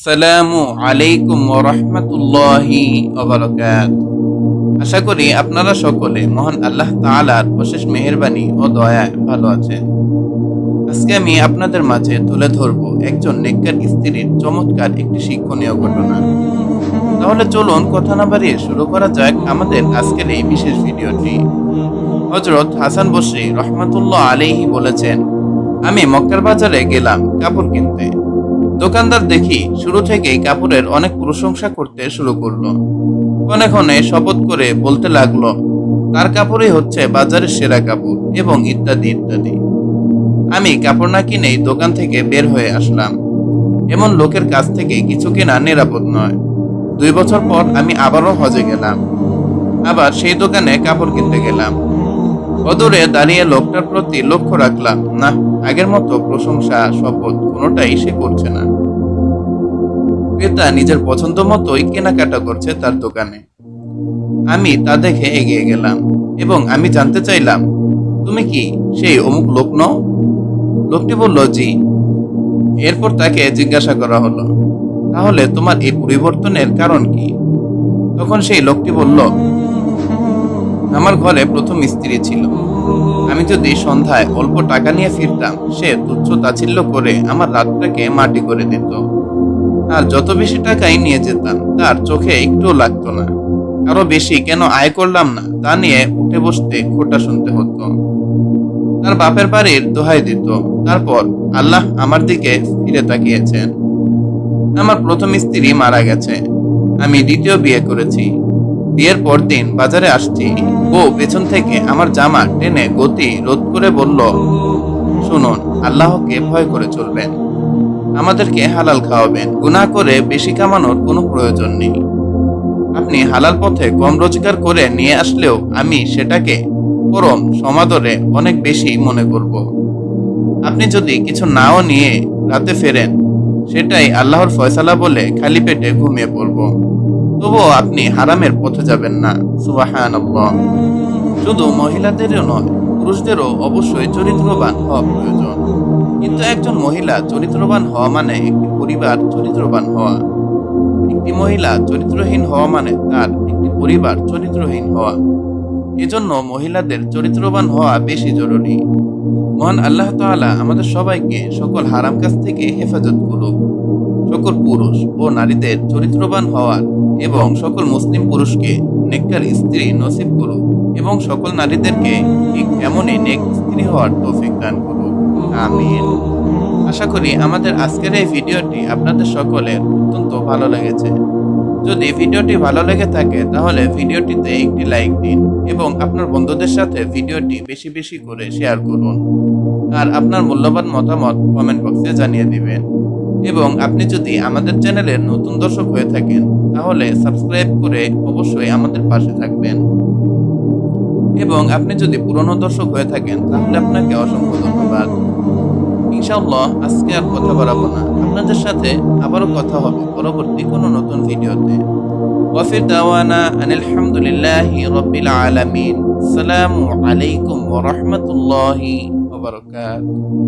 আসসালামু আলাইকুম রহমতুল্লাহি আশা করি আপনারা সকলে মহান আল্লাহ তাআলার অশেষ মেহেরবানি ও দয়ায় ভালো আছেন। আজকে আমি আপনাদের মাঝে তুলে ধরব একজন নেককার স্ত্রীর চমৎকার একটি শিক্ষণীয় ঘটনা। তাহলে চলুন কথা না বাড়িয়ে শুরু করা যাক আমাদের আজকের এই বিশেষ ভিডিওটি। হজরত হাসান বসরি রহমতুল্লাহ আলাইহি বলেছেন, আমি মক্কার বাজারে গেলাম কাপড় কিনতে। দোকানদার দেখি শুরু থেকেই কাপড়ের অনেক প্রশংসা করতে শুরু করল। ক্ষণে ক্ষণে শপথ করে বলতে লাগল, তার কাপড়ই হচ্ছে বাজারের সেরা কাপড়, এবং ইত্যাদি ইত্যাদি। আমি কাপড় না কিনেই দোকান থেকে বের হয়ে আসলাম। এমন লোকের কাছ থেকে কিছু কেনা নিরাপদ নয়। দুই বছর পর আমি আবারও হজে গেলাম। আবার সেই দোকানে কাপড় কিনতে গেলাম। অদূরে দাঁড়িয়ে লোকটার প্রতি লক্ষ্য রাখলাম। না, আগের মতো প্রশংসা, শপথ কোনোটাই সে করছে না। ক্রেতা নিজের পছন্দ মতোই কেনাকাটা করছে তার দোকানে। আমি তা দেখে এগিয়ে গেলাম এবং আমি জানতে চাইলাম, তুমি কি সেই অমুক লোক নও? লোকটি বলল, জি। এরপর তাকে জিজ্ঞাসা করা হলো, তাহলে তোমার এই পরিবর্তনের কারণ কি? তখন সেই লোকটি বলল আমার ঘরে প্রথম স্ত্রী ছিল। আমি যদি সন্ধ্যায় অল্প টাকা নিয়ে ফিরতাম, সে তুচ্ছ তাচ্ছিল্য করে আমার রাতটাকে মাটি করে দিত। আর যত বেশি টাকাই নিয়ে যেতাম, তার চোখে একটুও লাগতো না। আরও বেশি কেন আয় করলাম না, তা নিয়ে উঠে বসতে খোটা শুনতে হতো। তার বাপের বাড়ির দোহাই দিত। তারপর আল্লাহ আমার দিকে ফিরে তাকিয়েছেন। আমার প্রথম স্ত্রী মারা গেছে। আমি দ্বিতীয় বিয়ে করেছি। বিয়ের পর দিন বাজারে আসছি। বউ পেছন থেকে আমার জামা টেনে গতি রোধ করে বলল, শুনুন, আল্লাহকে ভয় করে চলবেন। আমাদেরকে হালাল খাওয়াবেন। গুনাহ করে বেশি কামানোর কোনো প্রয়োজন নেই। আপনি হালাল পথে কম রোজগার করে নিয়ে আসলেও আমি সেটাকে পরম সমাদরে অনেক বেশি মনে করব। আপনি যদি কিছু নাও নিয়ে রাতে ফেরেন, সেটাই আল্লাহর ফয়সালা বলে খালি পেটে ঘুমিয়ে পড়ব। তবুও আপনি হারামের পথে যাবেন না। সুবাহান শুধু মহিলাদেরও নয়, পুরুষদেরও অবশ্যই চরিত্রবান হওয়া প্রয়োজন। কিন্তু একজন মহিলা চরিত্রবান হওয়া মানে একটি পরিবার চরিত্রবান হওয়া। একটি মহিলা চরিত্রহীন হওয়া মানে তার একটি পরিবার চরিত্রহীন হওয়া। এজন্য মহিলাদের চরিত্রবান হওয়া বেশি জরুরি। মহান আল্লাহ তাআলা আমাদের সবাইকে সকল হারাম কাজ থেকে হেফাজত করুক। সকল পুরুষ ও নারীদের চরিত্রবান হওয়ার এবং সকল মুসলিম পুরুষকে নেককার স্ত্রী নসিব করুক এবং সকল নারীদেরকে ঠিক এমনই নেক স্ত্রী হওয়ার তৌফিক দান করুক। আমিন। আশা করি আমাদের আজকের এই ভিডিওটি আপনাদের সকলের অত্যন্ত ভালো লেগেছে। যদি ভিডিওটি ভালো লেগে থাকে, তাহলে ভিডিওটিতে একটি লাইক দিন এবং আপনার বন্ধুদের সাথে ভিডিওটি বেশি বেশি করে শেয়ার করুন। আর আপনার মূল্যবান মতামত কমেন্ট বক্সে জানিয়ে দিবেন। এবং আপনি যদি আমাদের চ্যানেলের নতুন দর্শক হয়ে থাকেন, তাহলে সাবস্ক্রাইব করে অবশ্যই আমাদের পাশে থাকবেন। এবং আপনি যদি পুরনো দর্শক হয়ে থাকেন, তাহলে আপনাকে অসংখ্য ধন্যবাদ। ইনশাআল্লাহ আজকে আর কথা বাড়াবো না। আপনাদের সাথে আবারও কথা হবে পরবর্তী কোনো নতুন ভিডিওতে। ওয়াফির দাওয়ানা আনিল হামদুলিল্লাহি রাব্বিল আলামিন। আসসালামু আলাইকুম ওয়া রাহমাতুল্লাহি ওয়া বারাকাতুহু।